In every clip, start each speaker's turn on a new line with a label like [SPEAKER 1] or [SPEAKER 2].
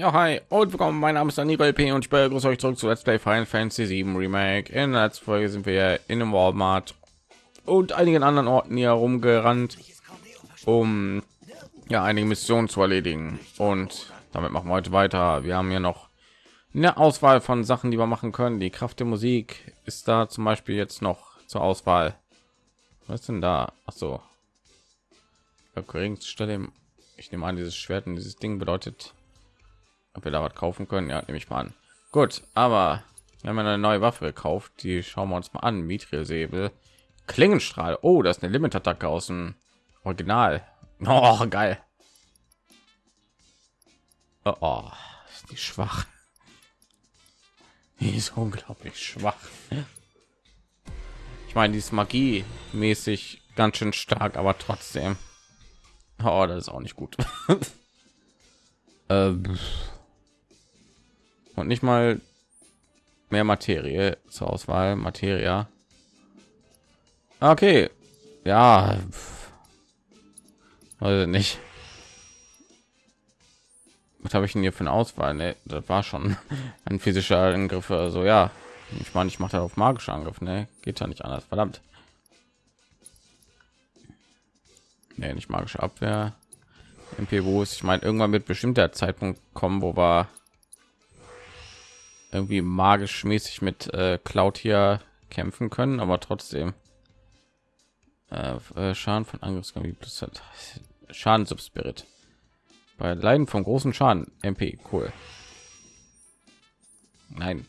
[SPEAKER 1] Ja, hi und willkommen. Mein Name ist Daniel LP und ich begrüße euch zurück zu Let's Play Final Fantasy 7 Remake. In der letzten Folge sind wir in einem Walmart und einigen anderen Orten hier rumgerannt, um ja einige Missionen zu erledigen. Und damit machen wir heute weiter. Wir haben hier noch eine Auswahl von Sachen, die wir machen können. Die Kraft der Musik ist da zum Beispiel jetzt noch zur Auswahl. Was denn da? Ach so. Ich nehme an, dieses Schwert und dieses Ding bedeutet ob wir da was kaufen können? Ja nehme ich mal an. Gut aber wir haben eine neue waffe gekauft. Die schauen wir uns mal an. Mithril säbel klingenstrahl. Oh das ist eine limit attacke aus dem original. Oh, geil. Oh, oh, ist die schwach. Die ist unglaublich schwach. Ich meine die ist magie mäßig ganz schön stark aber trotzdem. Oh, das ist auch nicht gut. Ähm, und nicht mal mehr Materie zur Auswahl. Materia. Okay, ja, also nicht. Was habe ich denn hier für eine Auswahl? Ne, das war schon ein physischer Angriff. Also ja, ich meine, ich mache da auf magische Angriff. Ne, geht ja nicht anders. Verdammt. Nee, nicht magische Abwehr. MP wo ist ich meine irgendwann wird bestimmt der Zeitpunkt kommen wo wir irgendwie magisch mäßig mit äh, Cloud hier kämpfen können, aber trotzdem äh, äh Schaden von Angriffsgebiet plus Schaden Subspirit bei Leiden vom großen Schaden MP cool. Nein.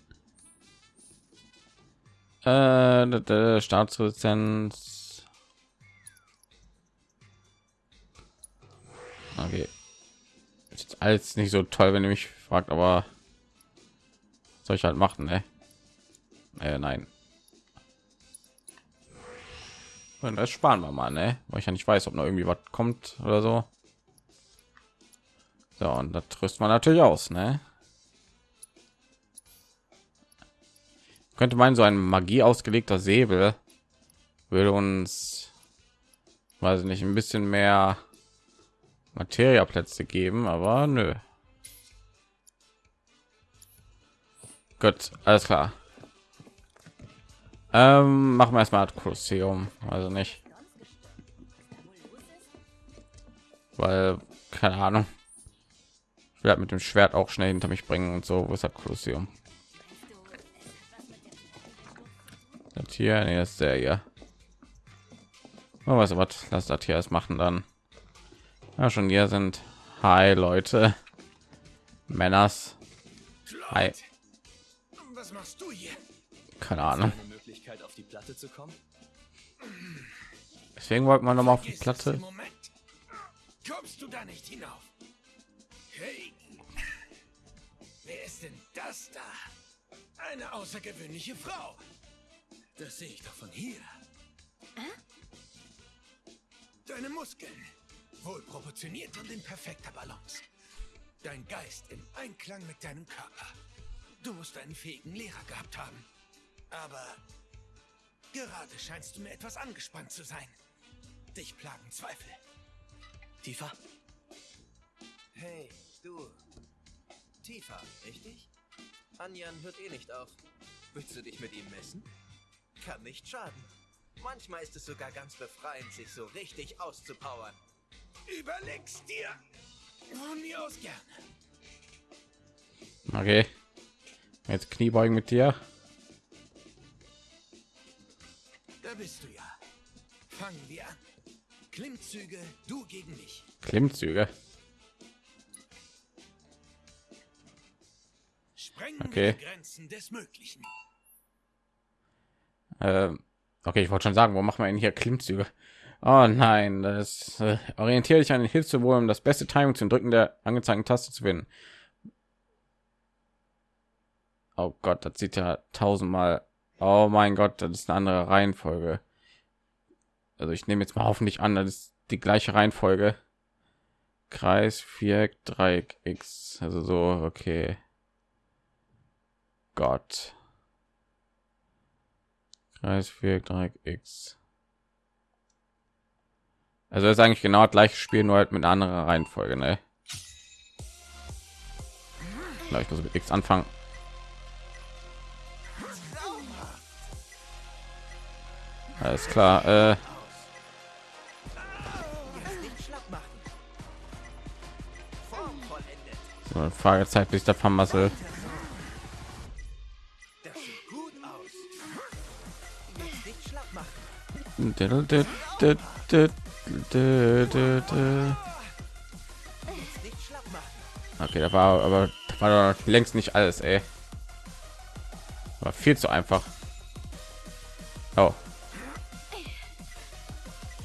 [SPEAKER 1] Äh, Staatsresistenz. Okay. Ist alles nicht so toll, wenn ihr mich fragt, aber soll ich halt machen ne? äh, nein und das sparen wir mal ne? weil ich ja nicht weiß ob noch irgendwie was kommt oder so so und das tröst man natürlich aus ne? könnte man so ein magie ausgelegter säbel würde uns weiß nicht ein bisschen mehr Materiaplätze geben, aber nö. Gut, alles klar. Ähm, machen wir erstmal Kolosseum, also nicht, weil keine Ahnung. Ich werde mit dem Schwert auch schnell hinter mich bringen und so. Wo ist das Kolosseum? Das hier, nee, ist der hier. Oh, was was lass das hier erst machen dann. Ja, schon hier sind. Hi Leute, Männers. Hi machst du hier? Keine Ahnung. Eine Möglichkeit auf die Platte zu kommen? Deswegen wollte man noch mal auf die Platte. Moment. Kommst du da nicht hinauf? Hey. Wer ist denn das da? Eine außergewöhnliche Frau. Das sehe ich doch von hier. Deine Muskeln wohl proportioniert und in perfekter Balance. Dein Geist im Einklang mit deinem Körper. Du musst einen fähigen Lehrer gehabt haben. Aber gerade scheinst du mir etwas angespannt zu sein. Dich plagen Zweifel. Tiefer? Hey, du. Tiefer, richtig? Anjan hört eh nicht auf. Willst du dich mit ihm messen? Kann nicht schaden. Manchmal ist es sogar ganz befreiend, sich so richtig auszupowern. Überleg's dir. Von mir aus gerne. Okay. Jetzt Kniebeugen mit dir. Da bist du ja. Fangen wir an. Klimmzüge, du gegen mich. Klimmzüge. Sprengen okay. Grenzen des Möglichen. Ähm, okay, ich wollte schon sagen, wo machen wir denn hier Klimmzüge? Oh nein, das äh, orientiere dich an den Hilfssymbol, um das beste Timing zum Drücken der angezeigten Taste zu finden. Oh Gott, das sieht ja tausendmal. Oh mein Gott, das ist eine andere Reihenfolge. Also ich nehme jetzt mal hoffentlich an, das ist die gleiche Reihenfolge. Kreis, Viereck, Dreieck, X. Also so, okay. Gott. Kreis, Viereck, Dreieck, X. Also ist eigentlich genau das gleiche Spiel, nur halt mit einer anderen Reihenfolge, ne? Vielleicht muss mit X anfangen. Alles klar. Äh, so, Fragezeit, bis der Vermassel.
[SPEAKER 2] Das.
[SPEAKER 1] Okay, da war aber da war längst nicht alles, ey. War viel zu einfach. Oh.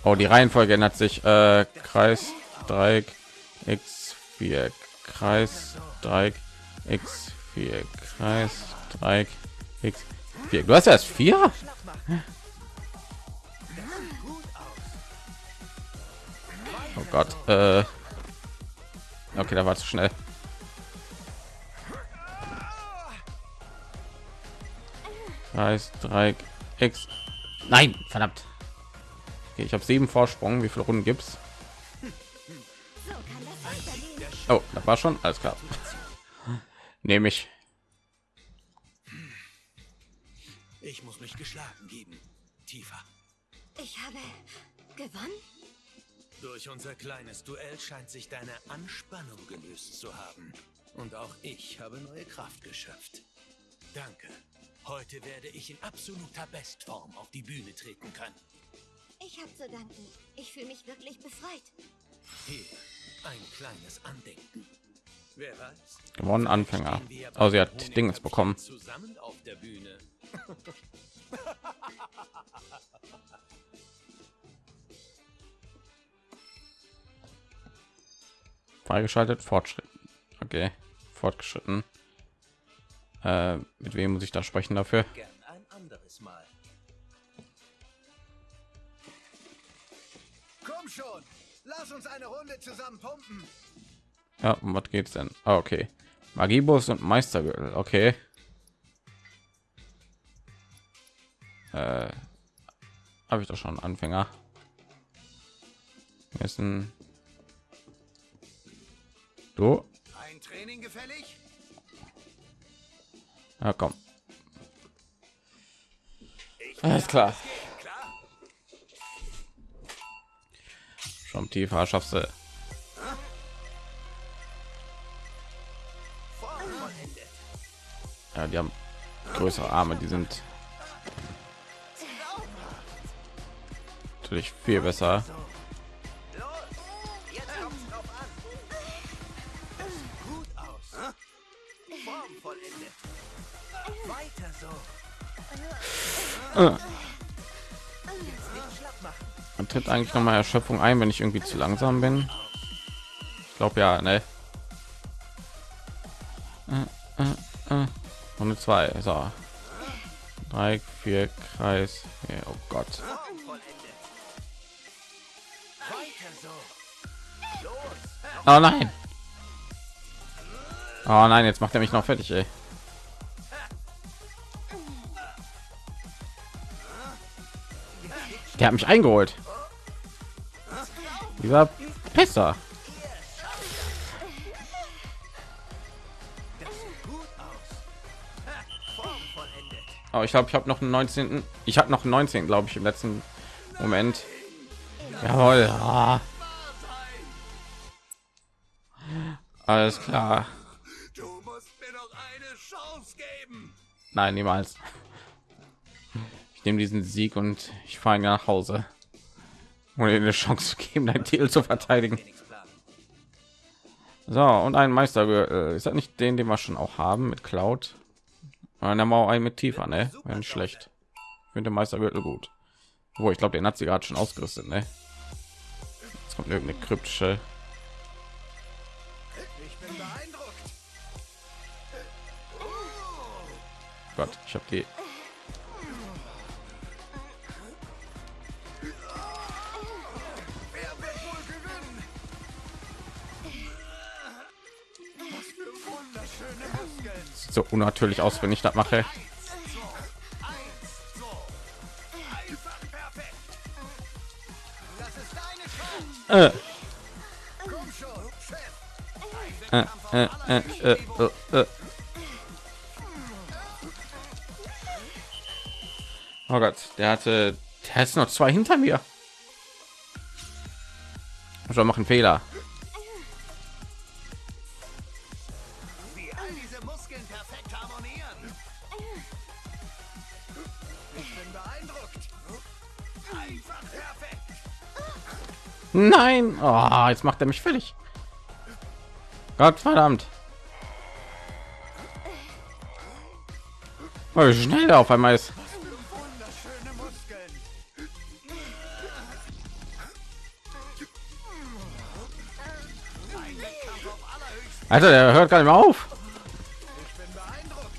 [SPEAKER 1] Oh, die Reihenfolge ändert sich. Äh, Kreis, Dreieck, X, Viereck, Kreis, Dreieck, X, Viereck, Kreis, Dreieck, X, Viereck. Du hast erst vier? Oh Gott. Äh. Okay, da war zu schnell. Kreis, Dreieck, X. Nein, verdammt. Okay, ich habe sieben Vorsprung. Wie viele Runden gibt's?
[SPEAKER 3] So kann das weitergehen.
[SPEAKER 1] Oh, das war schon alles klar. Nehme ich.
[SPEAKER 2] Ich muss mich geschlagen geben. Tiefer.
[SPEAKER 3] Ich habe gewonnen.
[SPEAKER 2] Durch unser kleines Duell scheint sich deine Anspannung gelöst zu haben. Und auch ich habe neue Kraft geschöpft. Danke. Heute werde ich in absoluter Bestform auf die Bühne treten können.
[SPEAKER 3] Ich habe zu danken. Ich fühle mich wirklich befreit.
[SPEAKER 2] Hier, ein kleines Andenken. Wer weiß?
[SPEAKER 1] Gewonnen Anfänger. Oh, sie hat Dings bekommen.
[SPEAKER 2] Zusammen auf der Bühne.
[SPEAKER 1] Freigeschaltet. Fortschritt. Okay. Fortgeschritten. Äh, mit wem muss ich da sprechen dafür?
[SPEAKER 2] Gern
[SPEAKER 4] lass uns eine Runde zusammen pumpen.
[SPEAKER 1] Ja, um was geht's denn? Ah, okay. Magiebus und Meistergürtel. Okay. Äh, habe ich doch schon Anfänger. Müssen. Du?
[SPEAKER 4] Ein Training gefällig?
[SPEAKER 1] Ja, komm. Alles klar.
[SPEAKER 4] Klar.
[SPEAKER 1] Schon tiefer schaffst du. Ja, die haben größere Arme. Die sind natürlich viel besser.
[SPEAKER 2] Weiter so.
[SPEAKER 1] Man tritt eigentlich noch mal Erschöpfung ein, wenn ich irgendwie zu langsam bin. Ich glaube ja, ne? Und zwei, so. Drei, vier, Kreis. Ja, oh Gott. Oh nein. Oh nein, jetzt macht er mich noch fertig, ey. Der hat mich eingeholt. Dieser Pisser. Aber ich glaube, ich habe noch einen 19. Ich habe noch einen 19, glaube ich, im letzten Moment. Jawohl. Ah. Alles klar.
[SPEAKER 4] Du musst mir noch eine Chance geben.
[SPEAKER 1] Nein, niemals. Ich nehme diesen Sieg und ich fahre nach Hause. Um eine Chance zu geben, dein Titel zu verteidigen. So, und ein Meister. Ist das nicht den, den wir schon auch haben mit Cloud? Und dann mal einen mit tiefer, ne? Nicht schlecht. Ich finde Meistergürtel gut. Wo ich glaube, den hat sie gerade schon ausgerüstet, ne? Jetzt kommt irgendeine kryptische.
[SPEAKER 4] Ich bin.
[SPEAKER 1] Gott, ich habe die. So unnatürlich aus, wenn ich das mache. Äh, äh, äh. Oh Gott, der hatte, der ist noch zwei hinter mir. Schon machen Fehler. Nein, oh, jetzt macht er mich fertig. Gott verdammt. Oh, schnell auf einmal ist. Alter, der hört gar nicht mehr auf.
[SPEAKER 4] Ich bin beeindruckt.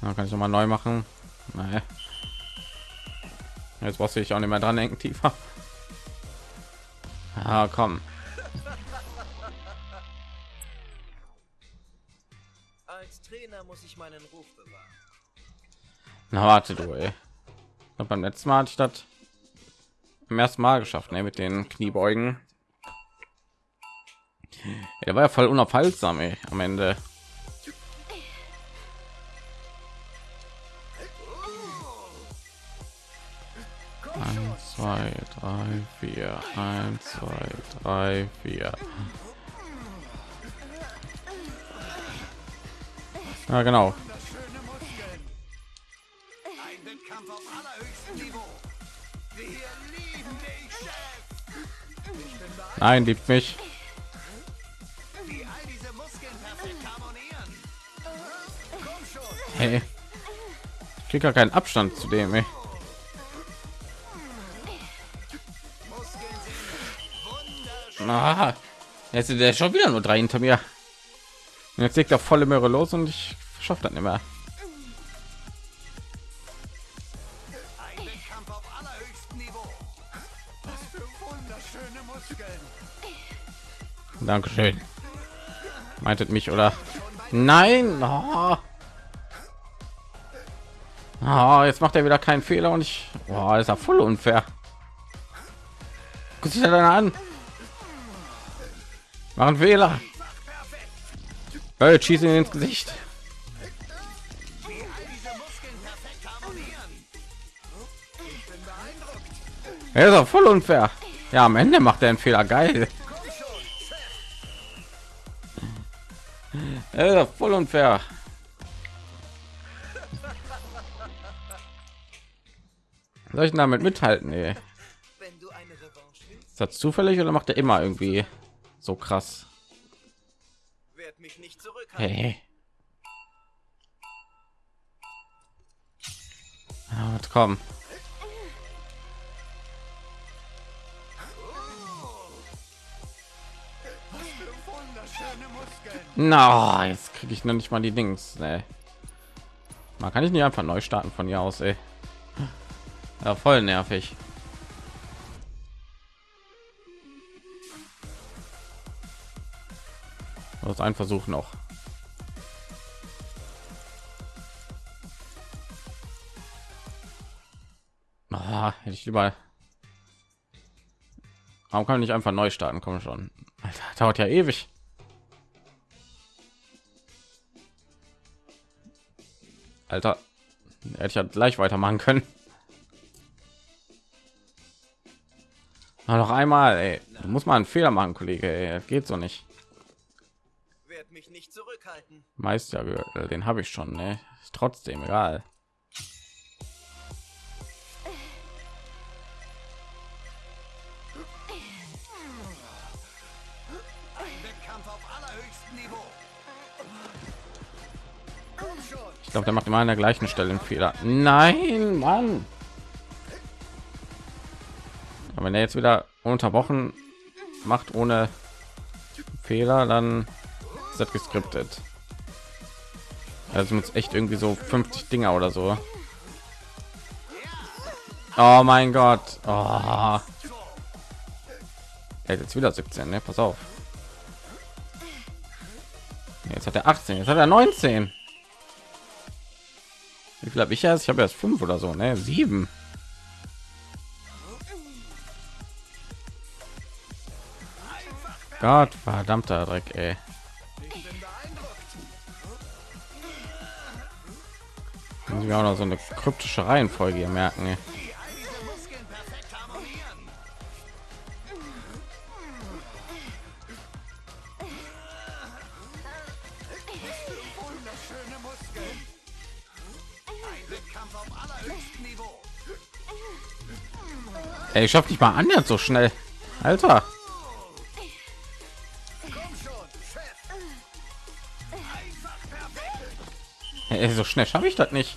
[SPEAKER 1] Ja, kann ich noch mal neu machen. Nee. Jetzt brauchst du dich auch nicht mehr dran denken, tiefer. Ah, komm.
[SPEAKER 5] Als Trainer muss ich meinen Ruf bewahren.
[SPEAKER 1] Na, warte du, ey. Und beim letzten Mal hatte ich das im ersten Mal geschafft, ne, mit den Kniebeugen. Ja, der war ja voll unaufhaltsam, ey, am Ende. Zwei, drei, vier, eins, zwei, drei, vier. Ja, genau. Nein, liebt mich. Hey. Ich krieg gar keinen Abstand zu dem, ey.
[SPEAKER 4] Sind wunderschön.
[SPEAKER 1] Ah, jetzt ist der schon wieder nur drei hinter mir. Und jetzt legt er volle Möhre los und ich schaffe
[SPEAKER 4] wunderschöne Muskeln.
[SPEAKER 1] Dankeschön. Meintet mich oder? Nein. Oh. Oh, jetzt macht er wieder keinen Fehler und ich. Oh, ist ja voll unfair. Guck das dann an. Machen Fehler. Hey, schieß ihn ins Gesicht. Er ist auch voll unfair. Ja, am Ende macht er einen Fehler. Geil. Er ist auch voll unfair. Soll ich damit mithalten? Ey? Ist das zufällig oder macht er immer irgendwie so krass?
[SPEAKER 5] werd mich nicht zurückhalten.
[SPEAKER 1] Hey. Ja, komm. Na, jetzt kriege ich noch nicht mal die Dings. Nee. Man kann ich nicht einfach neu starten von hier aus, ey. Ja, voll nervig. Das ein Versuch noch. Ah, hätte ich lieber. Warum kann ich nicht einfach neu starten? Komm schon. Alter, dauert ja ewig. Alter, hätte ich ja gleich weitermachen können. Na, noch einmal, ey. Du musst einen Fehler machen, Kollege. Ey. Geht so nicht.
[SPEAKER 5] Werd mich nicht zurückhalten.
[SPEAKER 1] Meistergürtel, den habe ich schon, ne? Ist trotzdem egal. Ich glaube, der macht immer an der gleichen Stelle einen Fehler. Nein, Mann. Aber wenn er jetzt wieder unterbrochen macht ohne Fehler, dann ist das geskriptet. Also muss echt irgendwie so 50 Dinger oder so. Oh mein Gott. Oh. Er hat jetzt wieder 17, ne? Pass auf. Jetzt hat er 18, jetzt hat er 19. Wie viel habe ich erst? Ich habe erst fünf oder so, ne? Sieben. Gott, verdammter Dreck, ey. Müssen wir auch noch so eine kryptische Reihenfolge hier merken. Ey. Ey, ich schaff nicht mal annähernd so schnell. Alter. Ey, so schnell schaffe ich das nicht.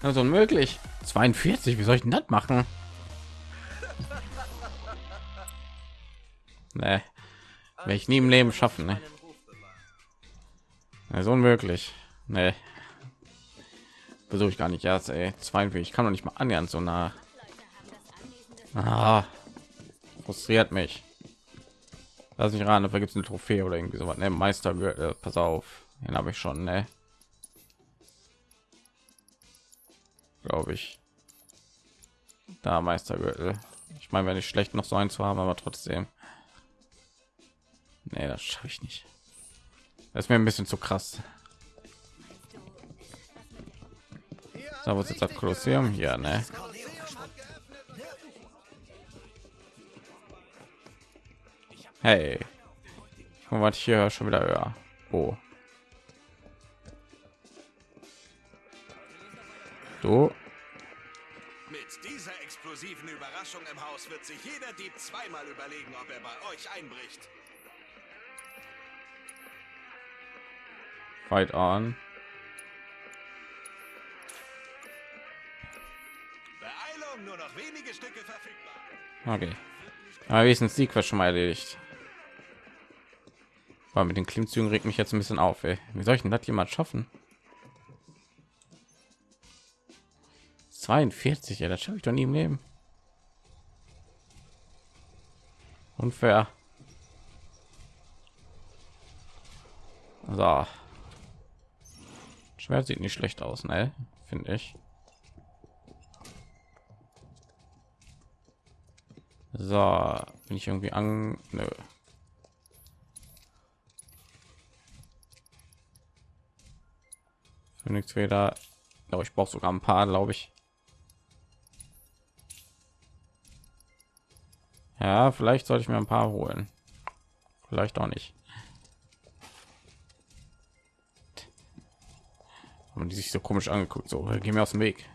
[SPEAKER 1] Das ist unmöglich. 42, wie soll ich denn das machen? Nee, werde ich nie im Leben schaffen. Ne? Ist unmöglich. Nee. Versuche ich gar nicht erst, ey. 42, ich kann doch nicht mal annähernd so nah. Ah, frustriert mich. Lass mich ran, da gibt es eine Trophäe oder irgendwie sowas. Ne, Meister, äh, pass auf. Den habe ich schon, ne? Glaube ich. Da Meistergürtel. Ich meine, wenn ich schlecht noch so eins zu haben, aber trotzdem. Nee, das schaffe ich nicht. Das ist mir ein bisschen zu krass. So, was ist das Kolosseum hier, ne? Hey, mal, was ich hier höre, schon wieder höher. Oh, du,
[SPEAKER 4] Mit dieser explosiven Überraschung im Haus wird sich jeder Dieb zweimal überlegen, ob er bei euch einbricht.
[SPEAKER 1] fight on.
[SPEAKER 4] Beeilung, nur noch wenige Stücke verfügbar.
[SPEAKER 1] Okay. Aber wenigstens die Quest schon mal erledigt. Aber mit den Klimmzügen regt mich jetzt ein bisschen auf, ey. Wie soll ich denn das jemand schaffen? 42, ja, das schaffe ich doch nie im Leben. Unfair. So. Schwert sieht nicht schlecht aus, ne? Finde ich. So, bin ich irgendwie an. Nö. Wieder. Aber ich brauche sogar ein paar, glaube ich. Ja, vielleicht sollte ich mir ein paar holen. Vielleicht auch nicht. Haben die sich so komisch angeguckt. So, geh mir aus dem Weg.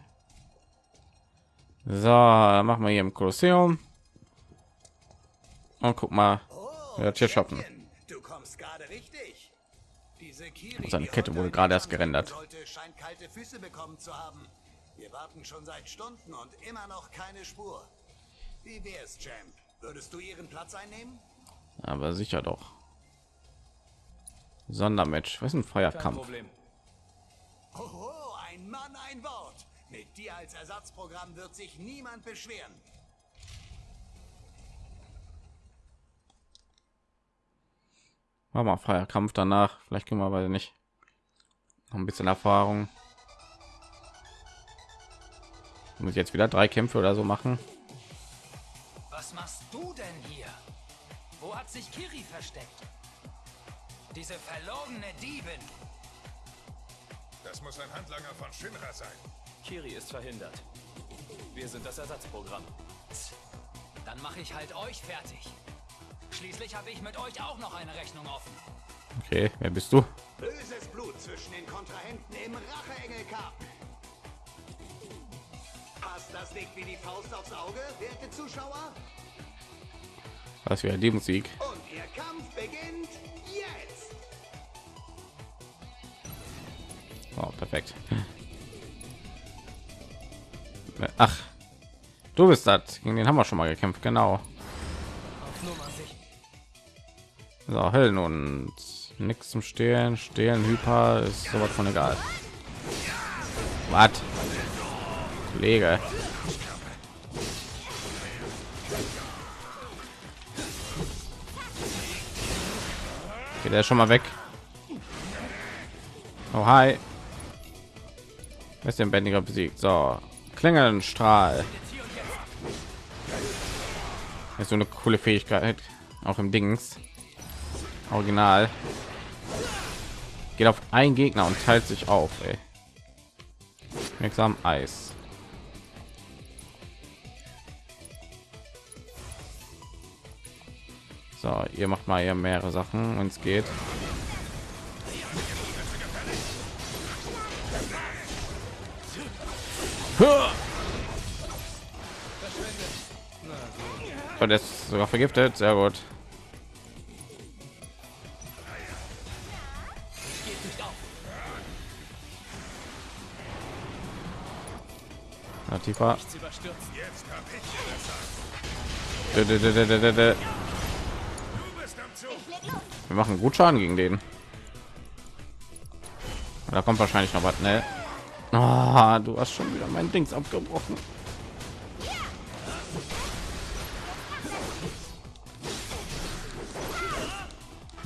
[SPEAKER 1] So, machen wir hier im Kolosseum. Und guck mal, wer hat hier shoppen.
[SPEAKER 4] Champion, Du kommst gerade richtig. Diese Kiri,
[SPEAKER 1] Seine Kette wurde gerade erst gerendert.
[SPEAKER 4] Sollte, scheint kalte Füße bekommen zu haben. Wir warten schon seit Stunden und immer noch keine Spur. Wie wär's, Champ? Würdest du ihren Platz einnehmen?
[SPEAKER 1] Aber sicher doch. Sondermatch. Was ist ein Feierkampf?
[SPEAKER 4] Hoho, ein Mann, ein Wort. Mit dir als Ersatzprogramm wird sich niemand beschweren.
[SPEAKER 1] War mal Feierkampf danach. Vielleicht können wir aber nicht. Noch ein bisschen Erfahrung. Muss ich jetzt wieder drei Kämpfe oder so machen?
[SPEAKER 6] Was machst du denn hier? Wo hat sich Kiri versteckt? Diese verlogene Diebin.
[SPEAKER 7] Das muss ein Handlanger von Shinra sein.
[SPEAKER 8] Kiri ist verhindert. Wir sind das Ersatzprogramm.
[SPEAKER 6] Dann mache ich halt euch fertig. Schließlich habe ich mit euch auch noch eine Rechnung offen.
[SPEAKER 1] Okay, wer bist du?
[SPEAKER 4] Böses Blut zwischen den Kontrahenten im Racheengel-Cup. Passt das nicht wie die Faust aufs Auge, werte Zuschauer?
[SPEAKER 1] Was für die Musik?
[SPEAKER 4] Und ihr Kampf beginnt jetzt.
[SPEAKER 1] Oh, perfekt. Ach, du bist das. Gegen den haben wir schon mal gekämpft, genau. So, Höllen und nichts zum Stehlen. Stehlen, Hyper ist sowas von egal. Was? Kollege. Der ist schon mal weg. Oh, hi. Ist den Bändiger besiegt? So, Klingelnstrahl. Ist so eine coole Fähigkeit, auch im Dings. Original. Geht auf einen Gegner und teilt sich auf. Wirksam Eis. So, ihr macht mal hier mehrere Sachen, wenn es geht. Und ist sogar vergiftet, sehr gut. Na, tiefer.
[SPEAKER 7] Jetzt
[SPEAKER 1] Wir machen gut Schaden gegen den. Da kommt wahrscheinlich noch was, ne? Ah, du hast schon wieder mein Dings abgebrochen.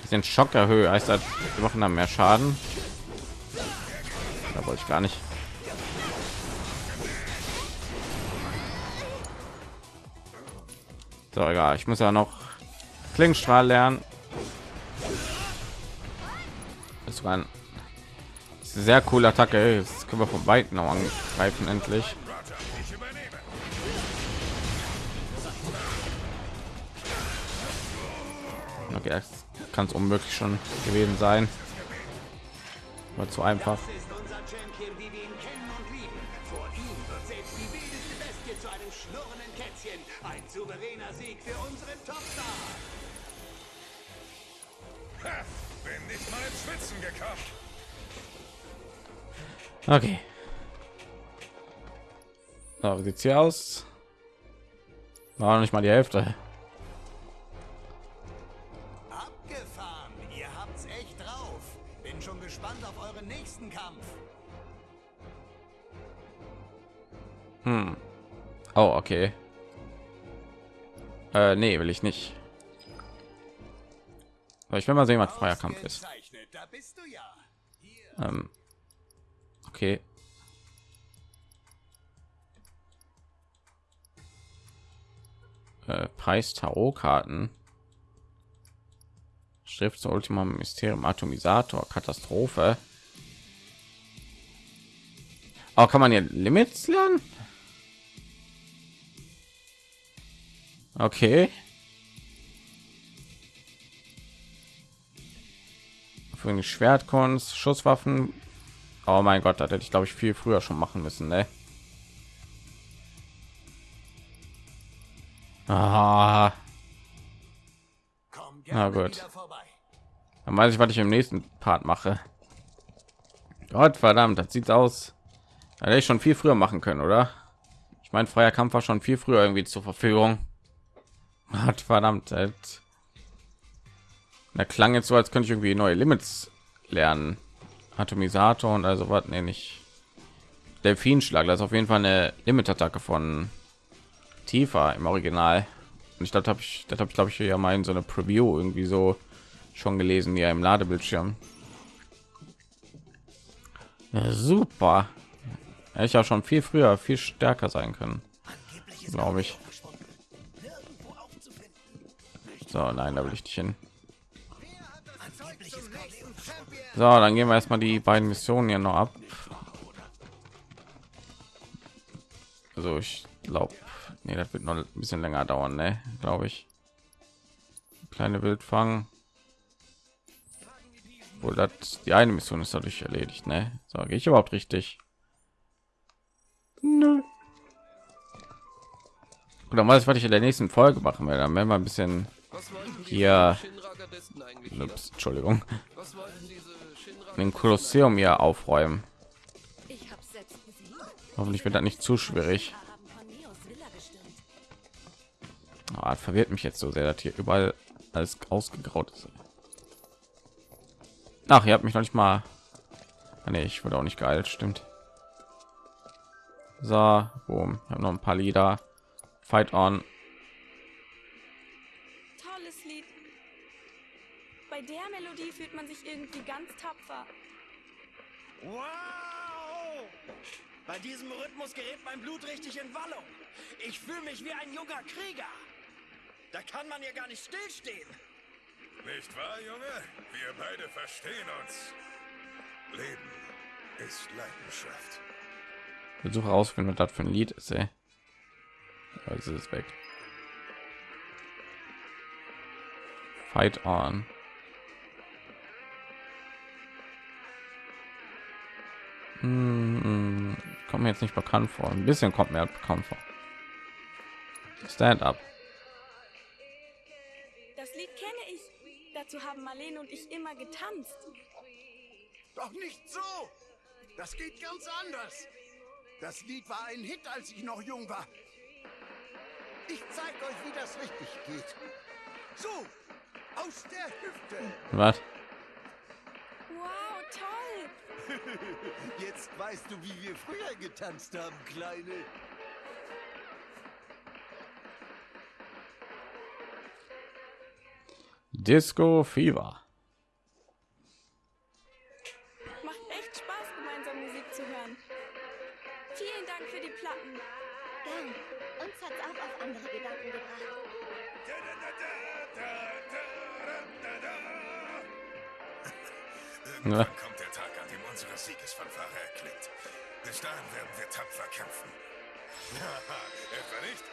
[SPEAKER 1] Den Schock erhöhe, heißt das, wir machen dann mehr Schaden. Da wollte ich gar nicht. So, egal. Ich muss ja noch Klingenstrahl lernen. Ein sehr coole Attacke. Das können wir von weitem noch angreifen endlich. Okay, kann es unmöglich schon gewesen sein. War zu einfach. Okay. So, wie sieht's hier aus? War noch nicht mal die Hälfte.
[SPEAKER 4] Abgefahren. Ihr habt's echt drauf. Bin schon gespannt auf euren nächsten Kampf.
[SPEAKER 1] Oh, okay. Äh, nee, will ich nicht. Aber ich will mal sehen, was freier Kampf ist.
[SPEAKER 4] Ausgezeichnet, Da bist du ja.
[SPEAKER 1] Ähm, okay. Äh, Preis Tarotkarten. Schrift zur Ultima Mysterium Atomisator Katastrophe. Aber kann man hier Limits lernen? Okay. Für Schwertkunst, Schusswaffen. Oh mein Gott, das hätte ich glaube ich viel früher schon machen müssen, ne? Ah, Na gut. dann weiß ich, was ich im nächsten Part mache. Gott verdammt, das sieht aus. Da hätte ich schon viel früher machen können, oder? Ich meine, freier Kampf war schon viel früher irgendwie zur Verfügung. Gott verdammt, das da klang jetzt so, als könnte ich irgendwie neue Limits lernen. Atomisator und also was, nee, nicht. Delfinschlag, das ist auf jeden Fall eine Limit-Attacke von Tifa im Original. Und ich glaube, habe ich, das habe ich glaube ich ja mal in so eine Preview irgendwie so schon gelesen, ja im Ladebildschirm. Ja, super. Ich auch schon viel früher, viel stärker sein können, glaube ich. So, nein, da will ich nicht hin. So, dann gehen wir erstmal die beiden Missionen hier noch ab. Also ich glaube, nee, das wird noch ein bisschen länger dauern, ne? Glaube ich. Kleine Wildfang. Wohl das die eine Mission ist dadurch erledigt, ne? So, gehe ich überhaupt richtig? Nö. Und dann weiß ich, was ich in der nächsten Folge machen werde. Dann werden wir ein bisschen hier, ups, Entschuldigung, den Kolosseum hier aufräumen. Hoffentlich wird das nicht zu schwierig. Das verwirrt mich jetzt so sehr, dass hier überall alles ausgegraut ist. Ach, ihr habt mich noch nicht mal. Ah, nee, ich wurde auch nicht geil, stimmt. So, boom. Ich habe noch ein paar Lieder. Fight on.
[SPEAKER 9] Bei der Melodie fühlt man sich irgendwie ganz tapfer.
[SPEAKER 4] Wow! Bei diesem Rhythmus gerät mein Blut richtig in Wallung. Ich fühle mich wie ein junger Krieger. Da kann man ja gar nicht stillstehen.
[SPEAKER 7] Nicht wahr, Junge? Wir beide verstehen uns. Leben ist Leidenschaft.
[SPEAKER 1] Versuche herausfinden, was das für ein Lied ist, ey. Also ist es weg. Fight on. Hm, kommt mir jetzt nicht bekannt vor. Ein bisschen kommt mir bekannt vor. Stand up.
[SPEAKER 9] Das Lied kenne ich. Dazu haben Marlene und ich immer getanzt.
[SPEAKER 4] Doch nicht so! Das geht ganz anders. Das Lied war ein Hit, als ich noch jung war. Ich zeig euch, wie das richtig geht. So, aus der Hüfte.
[SPEAKER 1] Was?
[SPEAKER 9] Wow, toll.
[SPEAKER 4] Jetzt weißt du, wie wir früher getanzt haben, Kleine.
[SPEAKER 1] Disco Fever.
[SPEAKER 9] Macht echt Spaß, gemeinsam Musik zu hören. Vielen Dank für die Platten.
[SPEAKER 3] Gern. Uns hat's auch auf andere Gedanken gebracht.
[SPEAKER 7] Irgendwann
[SPEAKER 1] Ja.
[SPEAKER 7] Siegesfanfare erklingt. Bis dahin werden wir tapfer kämpfen. Etwa nicht?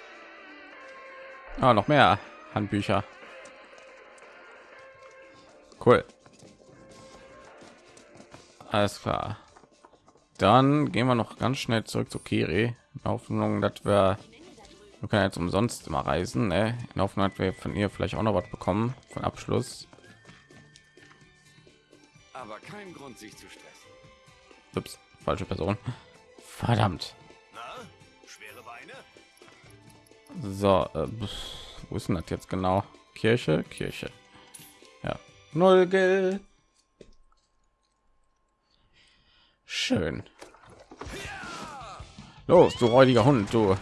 [SPEAKER 1] Ah, noch mehr Handbücher. Cool. Alles klar. Dann gehen wir noch ganz schnell zurück zu Kiri. In Hoffnung, dass wir, wir können jetzt umsonst immer reisen. Ne? In Hoffnung, dass wir von ihr vielleicht auch noch was bekommen von Abschluss.
[SPEAKER 8] Aber kein Grund, sich zu stressen.
[SPEAKER 1] Ups, falsche Person. Verdammt. So, äh, wo ist denn das jetzt genau? Kirche, Kirche. Ja, null Geld. Schön. Los, du räudiger Hund, du.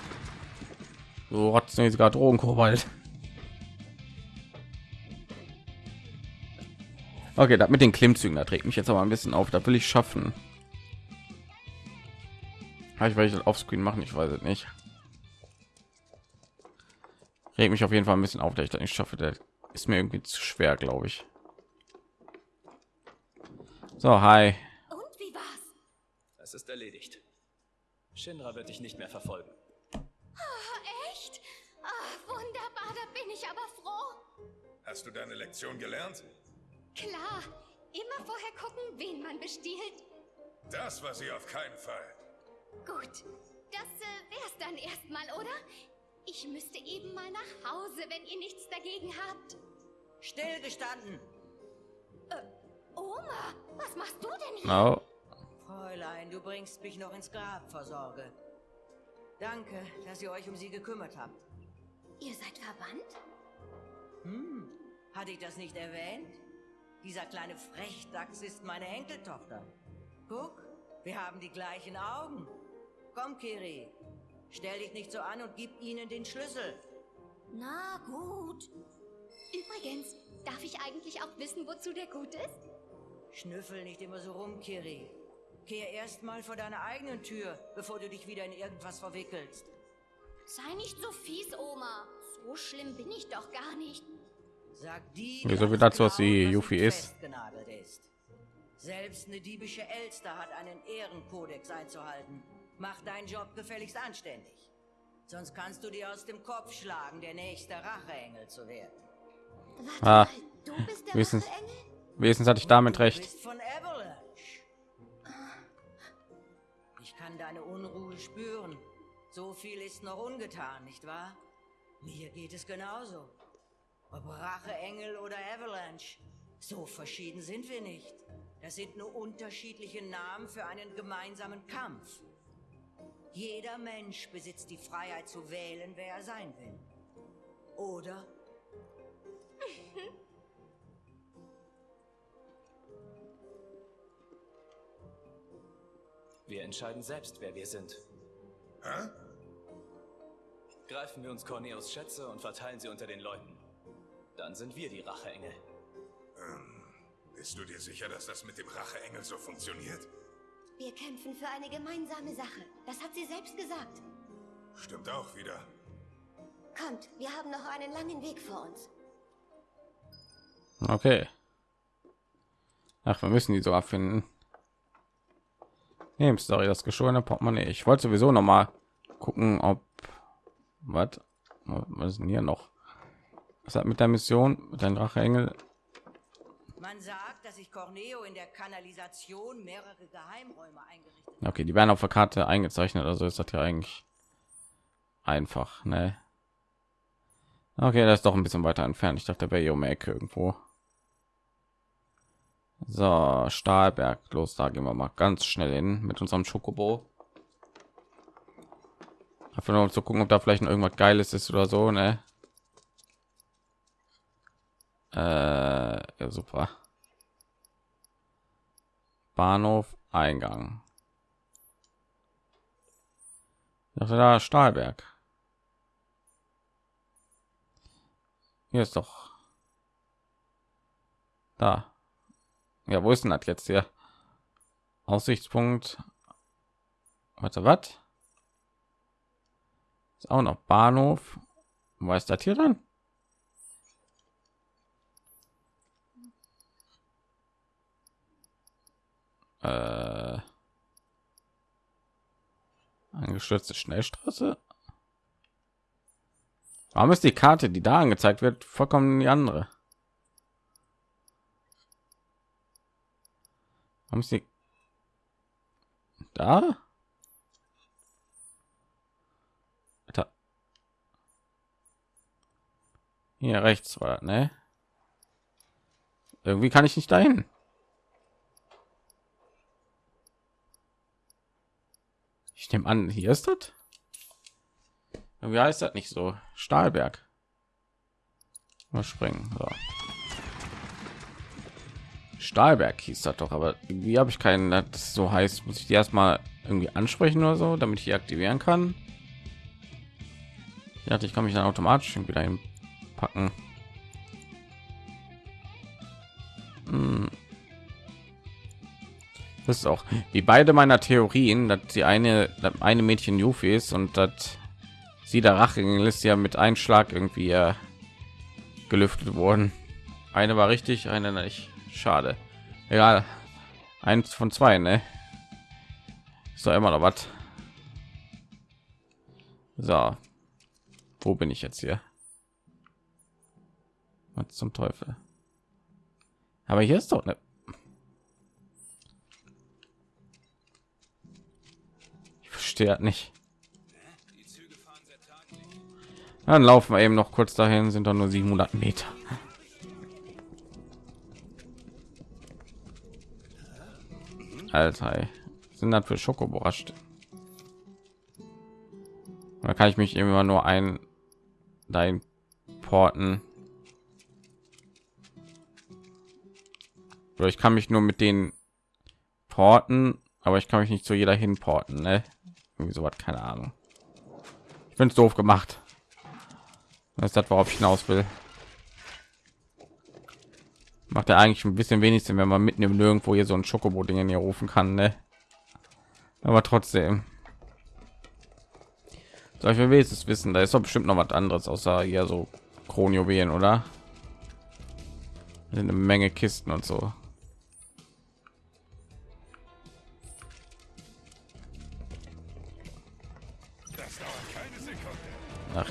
[SPEAKER 1] Du rotznäsiger Drogenkobalt. Okay, das mit den Klimmzügen, da trägt mich jetzt aber ein bisschen auf. Da will ich schaffen. Ah, Ich werde das offscreen machen, ich weiß es nicht. Regt mich auf jeden Fall ein bisschen auf, dass ich das nicht schaffe. Der ist mir irgendwie zu schwer, glaube ich. So, hi.
[SPEAKER 3] Und wie war's?
[SPEAKER 8] Es ist erledigt. Shinra wird dich nicht mehr verfolgen.
[SPEAKER 3] Oh, echt? Ah, wunderbar, da bin ich aber froh.
[SPEAKER 7] Hast du deine Lektion gelernt?
[SPEAKER 3] Klar, immer vorher gucken, wen man bestiehlt.
[SPEAKER 7] Das war sie auf keinen Fall.
[SPEAKER 3] Gut, das äh, wär's dann erstmal, oder? Ich müsste eben mal nach Hause, wenn ihr nichts dagegen habt.
[SPEAKER 10] Stillgestanden.
[SPEAKER 3] Oma, was machst du denn hier?
[SPEAKER 1] No.
[SPEAKER 10] Fräulein, du bringst mich noch ins Grab vor Sorge. Danke, dass ihr euch um sie gekümmert habt.
[SPEAKER 3] Ihr seid verwandt?
[SPEAKER 10] Hm, hatte ich das nicht erwähnt? Dieser kleine Frechdachs ist meine Enkeltochter. Guck, wir haben die gleichen Augen. Komm, Kiri. Stell dich nicht so an und gib ihnen den Schlüssel.
[SPEAKER 3] Na gut. Übrigens, darf ich eigentlich auch wissen, wozu der gut ist?
[SPEAKER 10] Schnüffel nicht immer so rum, Kiri. Kehr erst mal vor deiner eigenen Tür, bevor du dich wieder in irgendwas verwickelst.
[SPEAKER 3] Sei nicht so fies, Oma. So schlimm bin ich doch gar nicht.
[SPEAKER 10] Sag die,
[SPEAKER 1] Wieso
[SPEAKER 10] die
[SPEAKER 1] wird das so, was wie
[SPEAKER 10] klauen, was
[SPEAKER 1] Yuffie
[SPEAKER 10] nicht
[SPEAKER 1] ist?
[SPEAKER 10] festgenagelt ist. Selbst eine diebische Elster hat einen Ehrenkodex einzuhalten. Mach deinen Job gefälligst anständig. Sonst kannst du dir aus dem Kopf schlagen, der nächste Racheengel zu werden.
[SPEAKER 3] Warte
[SPEAKER 1] Ah,
[SPEAKER 3] du bist der
[SPEAKER 1] wenigstens-
[SPEAKER 3] Racheengel?
[SPEAKER 1] Wenigstens hatte ich damit
[SPEAKER 10] Du
[SPEAKER 1] recht.
[SPEAKER 10] bist von Avalanche. Ich kann deine Unruhe spüren. So viel ist noch ungetan, nicht wahr? Mir geht es genauso. Ob Racheengel oder Avalanche, so verschieden sind wir nicht. Das sind nur unterschiedliche Namen für einen gemeinsamen Kampf. Jeder Mensch besitzt die Freiheit zu wählen, wer er sein will. Oder
[SPEAKER 8] Wir entscheiden selbst, wer wir sind.
[SPEAKER 7] Hä?
[SPEAKER 8] Greifen wir uns Corneos Schätze und verteilen sie unter den Leuten. Dann sind wir die Racheengel.
[SPEAKER 7] Bist du dir sicher, dass das mit dem Racheengel so funktioniert?
[SPEAKER 3] Wir kämpfen für eine gemeinsame Sache. Das hat sie selbst gesagt.
[SPEAKER 7] Stimmt auch wieder.
[SPEAKER 3] Kommt, wir haben noch einen langen Weg vor uns.
[SPEAKER 1] Okay. Ach, wir müssen die so abfinden. Nee, sorry, das geschorene Portemonnaie. Ich wollte sowieso noch mal gucken, ob was was ist denn hier noch? Was hat mit der Mission mit deinem Dracheengel?
[SPEAKER 10] Man sagt, dass sich Corneo in der Kanalisation mehrere Geheimräume eingerichtet
[SPEAKER 1] Okay, die werden auf der Karte eingezeichnet, also ist das ja eigentlich einfach, ne? Okay, das ist doch ein bisschen weiter entfernt. Ich dachte, der wäre hier um die Ecke irgendwo. So, Stahlberg, los, da gehen wir mal ganz schnell hin mit unserem Schokobo. Einfach nur um zu gucken, ob da vielleicht noch irgendwas Geiles ist oder so, ne? Äh, ja, super. Bahnhof, Eingang. Dachte da Stahlberg. Hier ist doch. Da. Ja, wo ist denn das jetzt hier? Aussichtspunkt. Warte, was? Ist auch noch Bahnhof. Wo ist das hier dann? Äh, angestürzte Schnellstraße. Warum ist die Karte, die da angezeigt wird, vollkommen die andere? Warum ist die da? Alter. Hier rechts war, ne? Irgendwie kann ich nicht dahin. Ich nehme an, hier ist das. Wie heißt das nicht so? Stahlberg. Mal springen. So. Stahlberg hieß das doch, aber wie habe ich keinen, das so heißt, muss ich die erstmal irgendwie ansprechen oder so, damit ich die aktivieren kann. Ja, ich kann mich dann automatisch wieder packen. Hm. Ist auch wie beide meiner Theorien, dass die eine eine Mädchen Yuffie ist und dass sie der Rache ist ja mit Einschlag irgendwie äh, gelüftet worden. Eine war richtig, eine nicht. Schade. Egal. Eins von zwei, ne? Ist doch immer noch was. So. Wo bin ich jetzt hier? Was zum Teufel? Aber hier ist doch eine Verstehe nicht. Dann laufen wir eben noch kurz dahin, sind doch nur 700 Meter. Alter, sind das für Schoko überrascht? Da kann ich mich immer nur ein dein porten. Ich kann mich nur mit den porten, aber ich kann mich nicht zu jeder hin porten, ne? Irgendwie so was, keine Ahnung. Ich es doof gemacht. Das ist das, worauf ich hinaus will. Macht er eigentlich ein bisschen wenig Sinn, wenn man mitten im Nirgendwo hier so ein Schokobo-Ding hier rufen kann, ne? Aber trotzdem. Soll ich wenigstens wissen, da ist doch bestimmt noch was anderes außer hier so Kronjuwelen, oder? Eine Menge Kisten und so.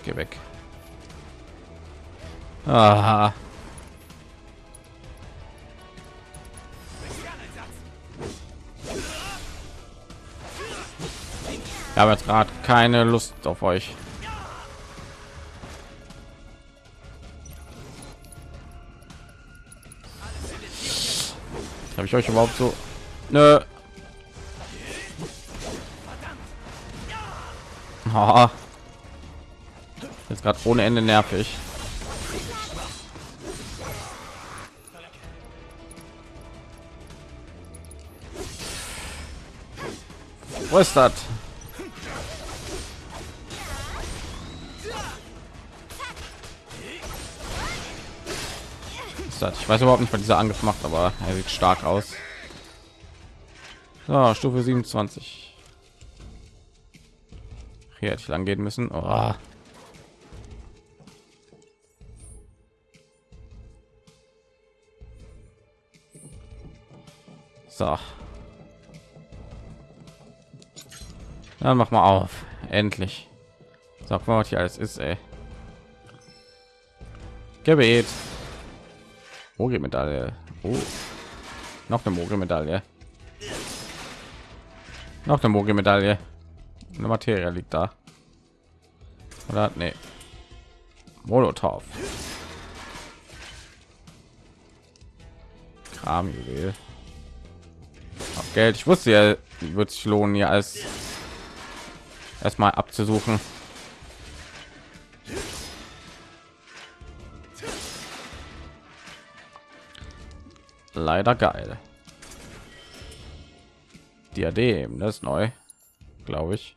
[SPEAKER 1] Geh weg. Aha. Ich habe jetzt gerade keine Lust auf euch. Habe ich euch überhaupt so? Nö. Oh. Jetzt gerade ohne Ende nervig. Wo ist das? Ich weiß überhaupt nicht, was dieser Angriff macht, aber er sieht stark aus. So, Stufe 27. Hier hätte ich lang gehen müssen. Oh. So. Dann mach mal auf. Endlich. Sag mal, was hier alles ist, ey. Gebet. Mogelmedaille. Oh. Noch eine Mogelmedaille. Noch eine Mogelmedaille. Eine Materie liegt da. Oder nee. Molotov. Kramjuwel. Geld. Ich wusste ja, wird sich lohnen, hier als erstmal abzusuchen. Leider geil. Diadem, das ist neu, glaube ich.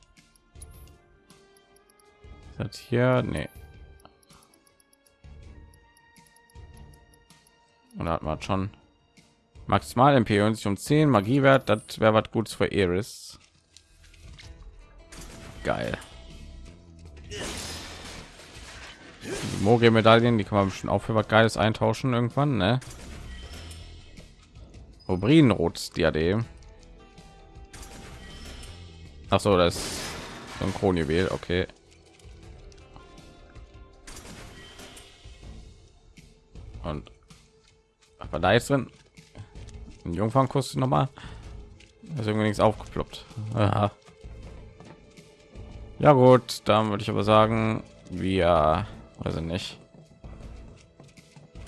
[SPEAKER 1] Das hier, nee. Und hat man schon maximal MP und sich um 10 Magiewert, das wäre was Gutes für Iris. Geil. Die Moge-Medaillen, die kann man bestimmt auch für was Geiles eintauschen irgendwann, ne? Rubrinrot Diadem. Ach so, das ist so ein Kronjuwel, okay. Und was war da jetzt drin? Ein Jungfernkuss noch mal. Ist irgendwie nichts aufgeploppt. Aha. Ja gut, dann würde ich aber sagen, wir also nicht.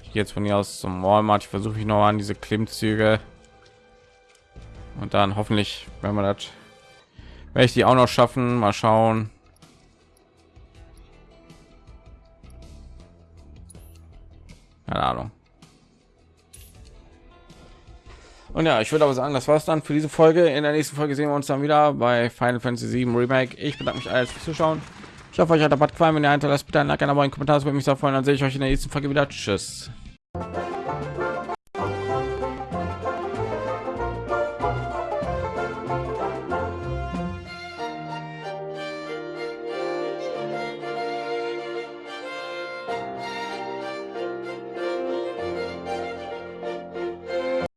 [SPEAKER 1] Ich gehe jetzt von hier aus zum Walmart. Ich versuche ich noch an diese Klimmzüge und dann hoffentlich, wenn man das, werde ich die auch noch schaffen. Mal schauen. Keine Ahnung. Und ja, ich würde aber sagen, das war's dann für diese Folge. In der nächsten Folge sehen wir uns dann wieder bei Final Fantasy 7 Remake. Ich bedanke mich alles fürs Zuschauen. Ich hoffe, euch hat der Bad gefallen. Wenn ihr hinterlasst, bitte ein Like, ein Abo, einen Kommentar. Das würde mich sehr freuen. Dann sehe ich euch in der nächsten Folge wieder. Tschüss.